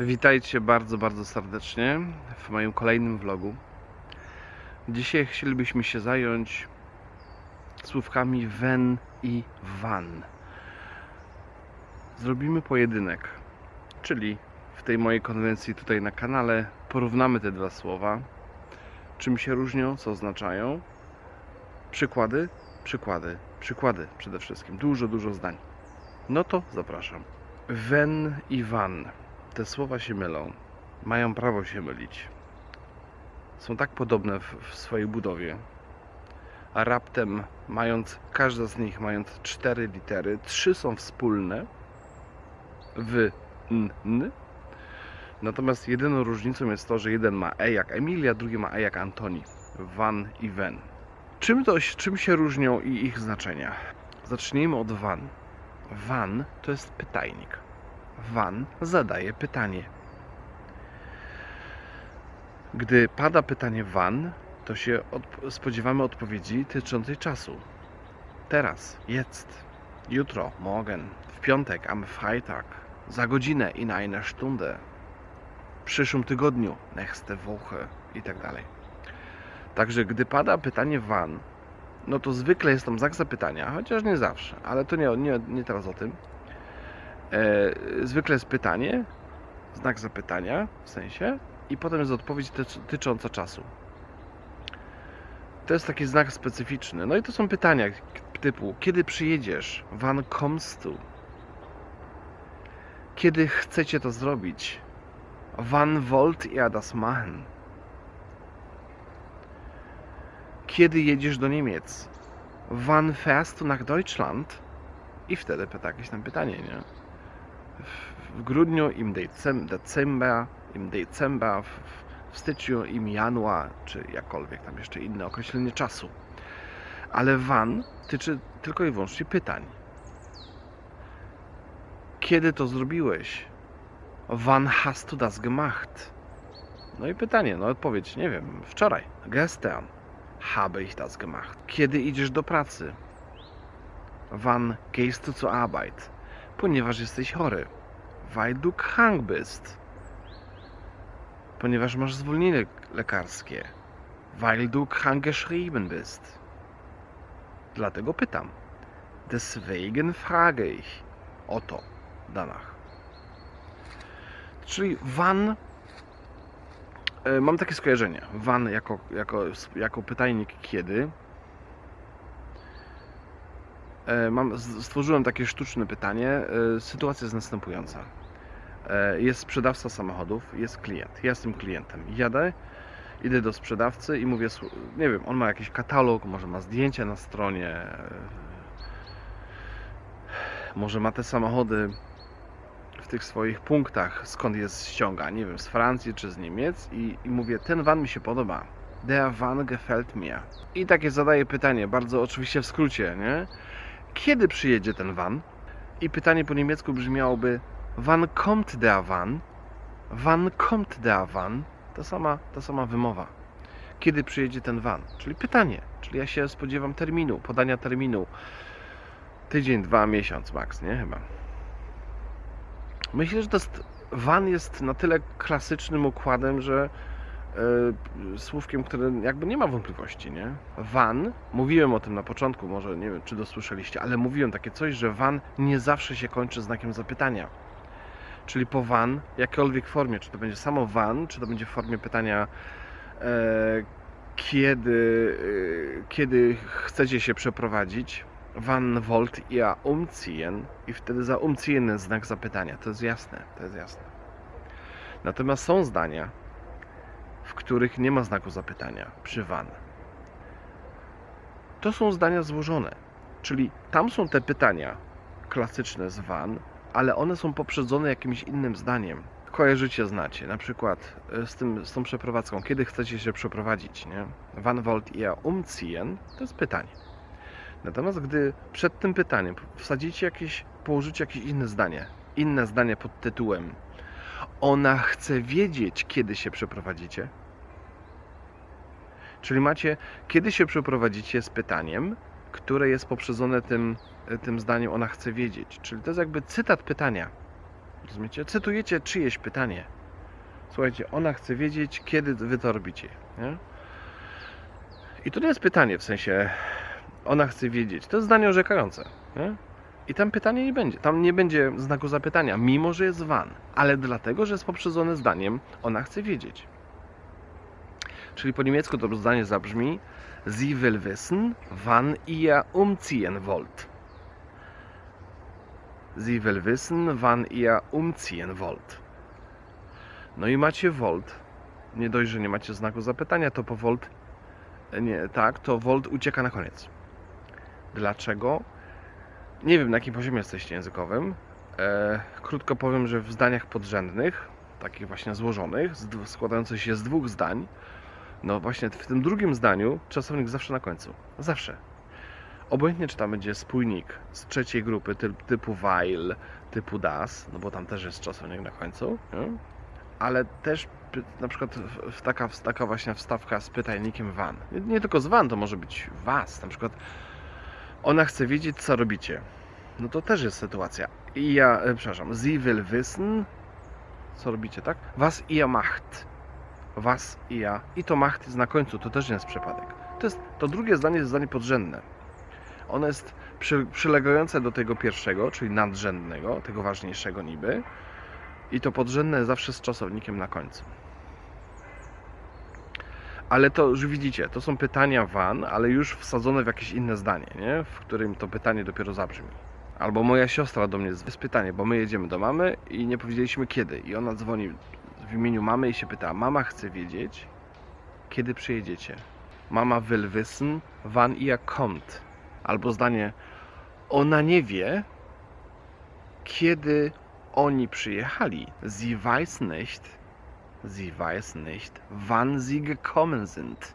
Witajcie bardzo, bardzo serdecznie w moim kolejnym vlogu. Dzisiaj chcielibyśmy się zająć słówkami wen i van. Zrobimy pojedynek, czyli w tej mojej konwencji tutaj na kanale porównamy te dwa słowa. Czym się różnią, co oznaczają. Przykłady, przykłady, przykłady przede wszystkim. Dużo, dużo zdań. No to zapraszam. Wen i van te słowa się mylą. Mają prawo się mylić. Są tak podobne w, w swojej budowie. A raptem, mając, każda z nich mając cztery litery, trzy są wspólne w n, n. Natomiast jedyną różnicą jest to, że jeden ma E jak Emilia, drugi ma E jak Antoni. Van i Wen. Czym, to, czym się różnią i ich znaczenia? Zacznijmy od van. Van to jest pytajnik. Van zadaje pytanie. Gdy pada pytanie van, to się spodziewamy odpowiedzi dotyczącej czasu. Teraz, jetzt, jutro, morgen, w piątek, am Freitag, za godzinę, in einer Stunde, w przyszłym tygodniu, nächste Woche i tak dalej. Także gdy pada pytanie van, no to zwykle jest tam znak zapytania, chociaż nie zawsze, ale to nie, nie, nie teraz o tym. E, zwykle jest pytanie, znak zapytania w sensie, i potem jest odpowiedź tyc- dotycząca czasu. To jest taki znak specyficzny. No i to są pytania typu: kiedy przyjedziesz? Wann kommst du? Kiedy chcecie to zrobić? Wann wollt ihr das machen? Kiedy jedziesz do Niemiec? Wann fährst du nach Deutschland? I wtedy pyta jakieś tam pytanie, nie? W grudniu, im decem, december, im december, w, w styczniu, im januar, czy jakkolwiek tam jeszcze inne określenie czasu. Ale van tyczy tylko i wyłącznie pytań. Kiedy to zrobiłeś? Wann hast du das gemacht? No i pytanie, no odpowiedź, nie wiem, wczoraj, gestern habe ich das gemacht. Kiedy idziesz do pracy? Wann gehst du zur Arbeit? Ponieważ jesteś chory. Weil du krank bist. Ponieważ masz zwolnienie lekarskie. Weil du krank geschrieben bist. Dlatego pytam. Deswegen frage ich. O to, danach. Czyli van. e, Mam takie skojarzenie. Van jako, jako, jako pytajnik kiedy. E, Mam, stworzyłem takie sztuczne pytanie. E, Sytuacja jest następująca. E, Jest sprzedawca samochodów, jest klient. Ja jestem klientem. Jadę, idę do sprzedawcy i mówię, "Słu- nie wiem, on ma jakiś katalog, może ma zdjęcia na stronie, może ma te samochody w tych swoich punktach, skąd je ściąga, nie wiem, z Francji czy z Niemiec i, i mówię, ten van mi się podoba. Der van gefällt mir. I takie zadaję pytanie, bardzo oczywiście w skrócie, nie? Kiedy przyjedzie ten van? I pytanie po niemiecku brzmiałoby Wann kommt der van? Wann kommt der van? Ta sama, ta sama wymowa. Kiedy przyjedzie ten van? Czyli pytanie. Czyli ja się spodziewam terminu, podania terminu. Tydzień, dwa, miesiąc max, nie? Chyba. Myślę, że to jest, van jest na tyle klasycznym układem, że słówkiem, które jakby nie ma wątpliwości, nie? Van, mówiłem o tym na początku, może nie wiem, czy dosłyszeliście, ale mówiłem takie coś, że van nie zawsze się kończy znakiem zapytania. Czyli po van, jakiejkolwiek formie, czy to będzie samo van, czy to będzie w formie pytania e, kiedy, e, kiedy chcecie się przeprowadzić, wann wollt ihr umziehen i wtedy za umziehen znak zapytania. To jest jasne, to jest jasne. Natomiast są zdania, w których nie ma znaku zapytania przy van. To są zdania złożone, czyli tam są te pytania klasyczne z van, ale one są poprzedzone jakimś innym zdaniem. Kojarzycie, znacie, na przykład e, z, tym, z tą przeprowadzką, kiedy chcecie się przeprowadzić, nie? Wann wollt ihr umziehen? To jest pytanie. Natomiast gdy przed tym pytaniem wsadzicie jakieś, położycie jakieś inne zdanie, inne zdanie pod tytułem ona chce wiedzieć, kiedy się przeprowadzicie. Czyli macie, kiedy się przeprowadzicie z pytaniem, które jest poprzedzone tym, tym zdaniem, ona chce wiedzieć. Czyli to jest jakby cytat pytania. Rozumiecie? Cytujecie czyjeś pytanie. Słuchajcie, ona chce wiedzieć, kiedy wy to robicie. Nie? I to nie jest pytanie w sensie, ona chce wiedzieć. To jest zdanie orzekające. Nie? I tam pytanie nie będzie. Tam nie będzie znaku zapytania, mimo że jest van. Ale dlatego, że jest poprzedzone zdaniem, ona chce wiedzieć. Czyli po niemiecku to zdanie zabrzmi Sie will wissen, wann ihr umziehen wollt. Sie will wissen, wann ihr umziehen wollt. No i macie volt. Nie dość, że nie macie znaku zapytania, to po volt nie, tak, to volt ucieka na koniec. Dlaczego? Nie wiem, na jakim poziomie jesteście językowym. E, krótko powiem, że w zdaniach podrzędnych, takich właśnie złożonych, składających się z dwóch zdań, no właśnie w tym drugim zdaniu czasownik zawsze na końcu. Zawsze. Obojętnie, czy tam będzie spójnik z trzeciej grupy ty, typu while, typu das, no bo tam też jest czasownik na końcu, nie? ale też na przykład w- w taka, taka właśnie wstawka z pytajnikiem van. Nie, nie tylko z van, to może być was. Na przykład ona chce wiedzieć, co robicie. No to też jest sytuacja. I ja, e, przepraszam, sie will wissen, co robicie, tak? Was ihr macht. Was ihr. I to macht jest na końcu, to też nie jest przypadek. To, jest, to drugie zdanie jest zdanie podrzędne. Ono jest przy, przylegające do tego pierwszego, czyli nadrzędnego, tego ważniejszego niby. I to podrzędne zawsze z czasownikiem na końcu. Ale to już widzicie, to są pytania van, ale już wsadzone w jakieś inne zdanie, nie? w którym to pytanie dopiero zabrzmi. Albo moja siostra do mnie jest pytanie, bo my jedziemy do mamy i nie powiedzieliśmy kiedy. I ona dzwoni w imieniu mamy i się pyta: Mama chce wiedzieć, kiedy przyjedziecie. Mama will wissen, wann ihr kommt. Albo zdanie: Ona nie wie, kiedy oni przyjechali. Sie weiß nicht, sie weiß nicht, wann sie gekommen sind.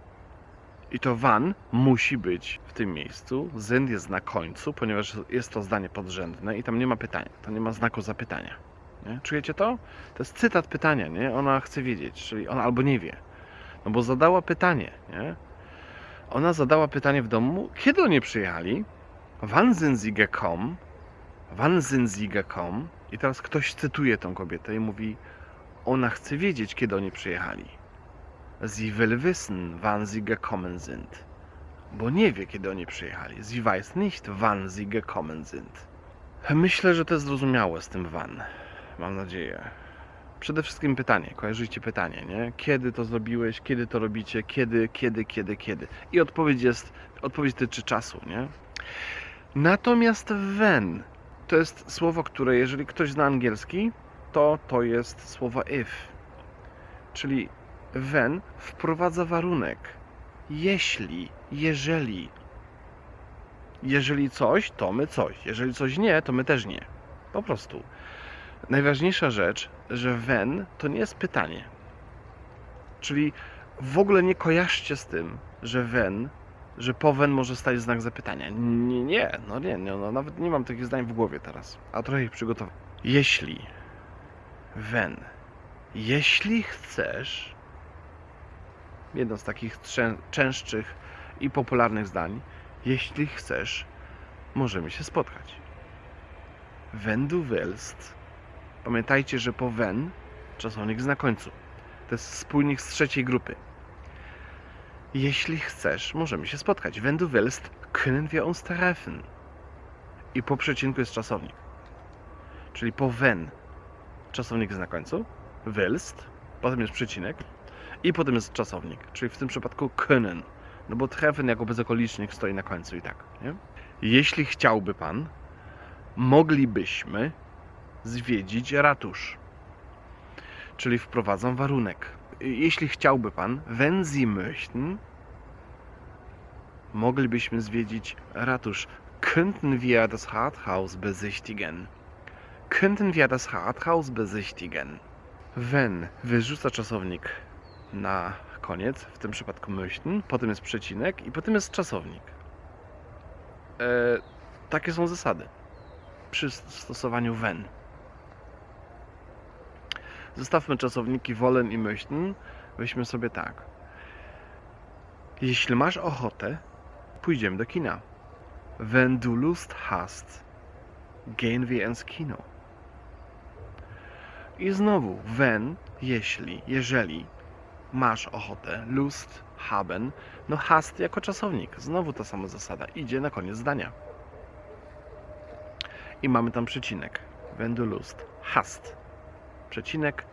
I to wann musi być w tym miejscu. Sind jest na końcu, ponieważ jest to zdanie podrzędne i tam nie ma pytania, tam nie ma znaku zapytania. Nie? Czujecie to? To jest cytat pytania, nie? Ona chce wiedzieć, czyli ona albo nie wie. No bo zadała pytanie, nie? Ona zadała pytanie w domu, kiedy oni przyjechali? Wann sind sie gekommen? Wann sind sie gekommen? I teraz ktoś cytuje tą kobietę i mówi, ona chce wiedzieć, kiedy oni przyjechali. Sie will wissen, wann sie gekommen sind. Bo nie wie, kiedy oni przyjechali. Sie weiß nicht, wann sie gekommen sind. Myślę, że to jest zrozumiałe z tym wann. Mam nadzieję. Przede wszystkim pytanie. Kojarzycie pytanie, nie? Kiedy to zrobiłeś? Kiedy to robicie? Kiedy, kiedy, kiedy, kiedy? I odpowiedź jest, odpowiedź dotyczy czasu, nie? Natomiast when to jest słowo, które jeżeli ktoś zna angielski, to to jest słowo if. Czyli when wprowadza warunek. Jeśli, jeżeli. Jeżeli coś, to my coś. Jeżeli coś nie, to my też nie. Po prostu. Najważniejsza rzecz, że when to nie jest pytanie. Czyli w ogóle nie kojarzcie z tym, że when, że po when może stać znak zapytania. Nie, nie, no nie, nie no, nawet nie mam takich zdań w głowie teraz, a trochę ich przygotowałem. Jeśli, when, jeśli chcesz, jedno z takich częstszych i popularnych zdań, jeśli chcesz, możemy się spotkać. Wenn du willst, pamiętajcie, że po wenn czasownik na końcu. To jest spójnik z trzeciej grupy. Jeśli chcesz, możemy się spotkać. Wenn du willst, können wir uns treffen. I po przecinku jest czasownik. Czyli po wenn czasownik jest na końcu, willst, potem jest przecinek i potem jest czasownik, czyli w tym przypadku können. No bo treffen jako bezokolicznik stoi na końcu i tak, nie? Jeśli chciałby pan, moglibyśmy zwiedzić ratusz. Czyli wprowadzam warunek. Jeśli chciałby pan, wenn Sie möchten, moglibyśmy zwiedzić ratusz. Könnten wir das Rathaus besichtigen? Könnten wir das Rathaus besichtigen? Wenn wyrzuca czasownik na koniec, w tym przypadku möchten, potem jest przecinek i potem jest czasownik. E, takie są zasady przy stosowaniu when. Zostawmy czasowniki wollen i möchten. Weźmy sobie tak. Jeśli masz ochotę, pójdziemy do kina. Wenn du Lust hast, gehen wir ins Kino. I znowu, wenn, jeśli, jeżeli masz ochotę, lust, haben, no hast jako czasownik. Znowu ta sama zasada. Idzie na koniec zdania. I mamy tam przecinek. Wenn du lust, hast. Przecinek,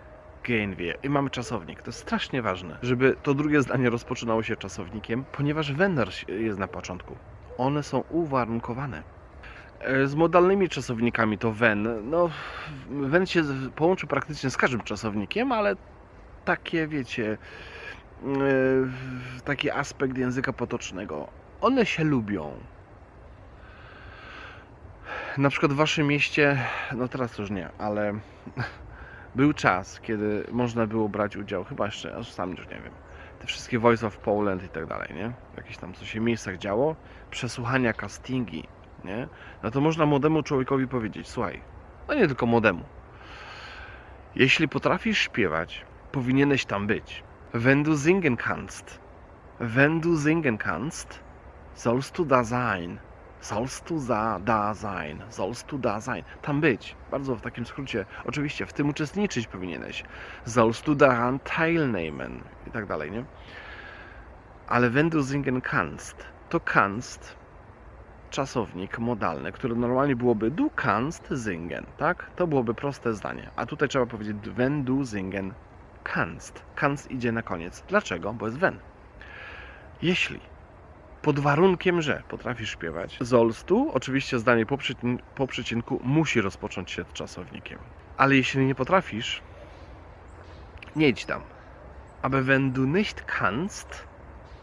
gehen wir. I mamy czasownik. To jest strasznie ważne, żeby to drugie zdanie rozpoczynało się czasownikiem, ponieważ wenn jest na początku. One są uwarunkowane. E, Z modalnymi czasownikami to when. No, when się połączy praktycznie z każdym czasownikiem, ale takie, wiecie, e, taki aspekt języka potocznego. One się lubią. Na przykład w waszym mieście, no teraz już nie, ale był czas, kiedy można było brać udział, chyba jeszcze, aż sam już nie wiem, te wszystkie Voice of Poland i tak dalej, nie? Jakieś tam, co się w miejscach działo, przesłuchania, castingi, nie? No to można młodemu człowiekowi powiedzieć, słuchaj, no nie tylko młodemu, jeśli potrafisz śpiewać, powinieneś tam być. Wenn du singen kannst, wenn du singen kannst, sollst du da sein. Sollst du da, da sein, sollst du da sein. Tam być. Bardzo w takim skrócie. Oczywiście w tym uczestniczyć powinieneś. Sollst du daran teilnehmen. I tak dalej, nie? Ale wenn du singen kannst, to kannst czasownik modalny, który normalnie byłoby du kannst singen, tak? To byłoby proste zdanie. A tutaj trzeba powiedzieć wenn du singen kannst. Kannst idzie na koniec. Dlaczego? Bo jest wenn. Jeśli pod warunkiem, że potrafisz śpiewać, sollst du, oczywiście zdanie po, przycin- po przecinku musi rozpocząć się czasownikiem. Ale jeśli nie potrafisz, nie idź tam. Aber wenn du nicht kannst,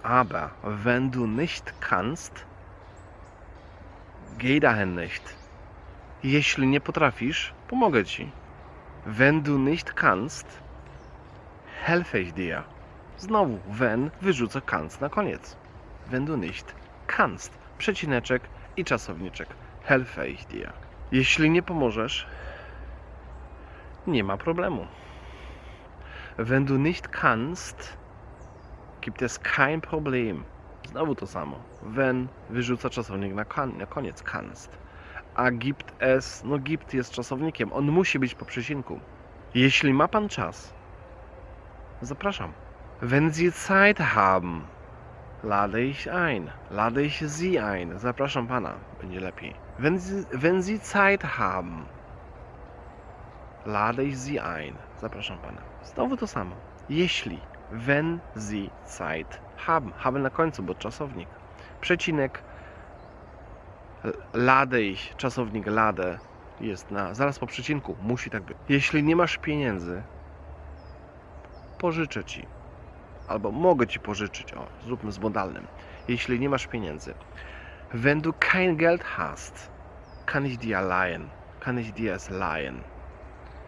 aber wenn du nicht kannst, geh dahin nicht. Jeśli nie potrafisz, pomogę ci. Wenn du nicht kannst, helfe ich dir. Znowu, wenn wyrzucę kannst na koniec. Wenn du nicht kannst. Przecineczek i czasowniczek. Helfe ich dir. Jeśli nie pomożesz, nie ma problemu. Wenn du nicht kannst, gibt es kein Problem. Znowu to samo. Wenn wyrzuca czasownik na, kan, na koniec kannst. A gibt es, no gibt jest czasownikiem. On musi być po przecinku. Jeśli ma pan czas, zapraszam. Wenn Sie Zeit haben, lade ich ein. Lade ich Sie ein. Zapraszam pana. Będzie lepiej. Wenn Sie, wenn Sie Zeit haben, lade ich Sie ein. Zapraszam pana. Znowu to samo. Jeśli, wenn Sie Zeit haben. Haben na końcu, bo czasownik. Przecinek. Lade ich, czasownik lade jest na, zaraz po przecinku. Musi tak być. Jeśli nie masz pieniędzy, pożyczę ci. Albo mogę ci pożyczyć. O, zróbmy z modalnym. Jeśli nie masz pieniędzy. Wenn du kein Geld hast, kann ich dir leihen. Kann ich dir es leihen.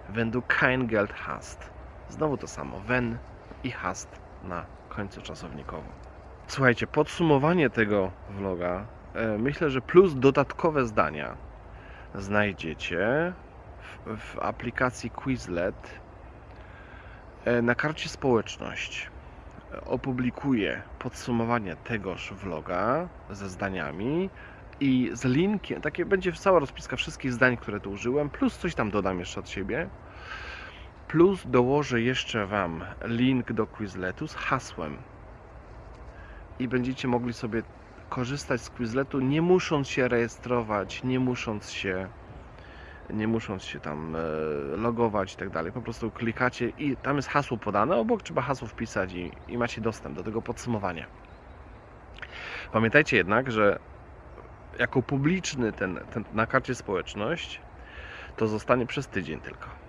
Wenn du kein Geld hast. Znowu to samo. Wenn i hast na końcu czasownikowym. Słuchajcie, podsumowanie tego vloga. E, myślę, że plus dodatkowe zdania znajdziecie w, w aplikacji Quizlet E, na karcie społeczność e, opublikuję podsumowanie tegoż vloga ze zdaniami i z linkiem, takie będzie cała rozpiska wszystkich zdań, które tu użyłem, plus coś tam dodam jeszcze od siebie. Plus dołożę jeszcze Wam link do Quizletu z hasłem. I będziecie mogli sobie korzystać z Quizletu, nie musząc się rejestrować, nie musząc się nie musząc się tam e, logować i tak dalej. Po prostu klikacie i tam jest hasło podane, obok trzeba hasło wpisać i, i macie dostęp do tego podsumowania. Pamiętajcie jednak, że jako publiczny ten, ten na karcie społeczność to zostanie przez tydzień tylko.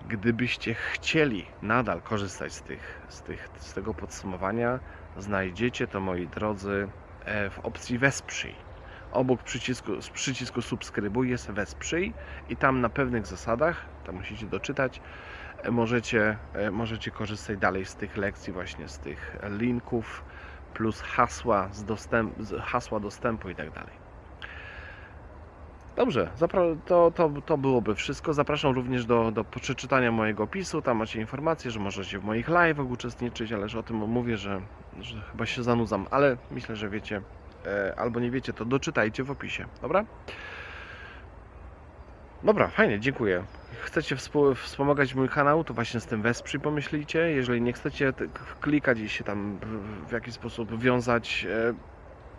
Gdybyście chcieli nadal korzystać z, tych, z, tych, z tego podsumowania, znajdziecie to, moi drodzy, e, w opcji Wesprzyj obok przycisku, przycisku subskrybuj jest wesprzyj i tam na pewnych zasadach, tam musicie doczytać, e, możecie, e, możecie korzystać dalej z tych lekcji, właśnie z tych linków, plus hasła, z dostęp, hasła dostępu i tak dalej. Dobrze, to, to, to byłoby wszystko. Zapraszam również do, do przeczytania mojego opisu. Tam macie informacje, że możecie w moich live'ach uczestniczyć, ale że o tym mówię, że, że chyba się zanudzam, ale myślę, że wiecie, e, albo nie wiecie, to doczytajcie w opisie, dobra? Dobra, fajnie, dziękuję. Chcecie wspomagać mój kanał, to właśnie z tym wesprzyj pomyślicie. Jeżeli nie chcecie klikać i się tam w- w jakiś sposób wiązać, e,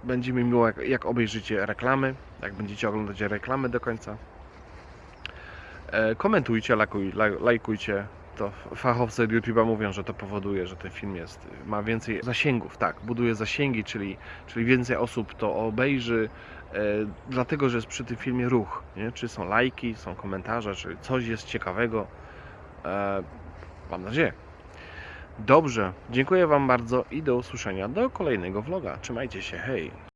będzie mi miło, jak, jak obejrzycie reklamy, jak będziecie oglądać reklamy do końca. E, Komentujcie, lajkuj, laj- lajkujcie. To fachowcy YouTube'a mówią, że to powoduje, że ten film jest, ma więcej zasięgów, tak, buduje zasięgi, czyli, czyli więcej osób to obejrzy, e, dlatego, że jest przy tym filmie ruch, nie? czy są lajki, są komentarze, czy coś jest ciekawego. E, mam nadzieję. Dobrze, dziękuję Wam bardzo i do usłyszenia do kolejnego vloga. Trzymajcie się, hej!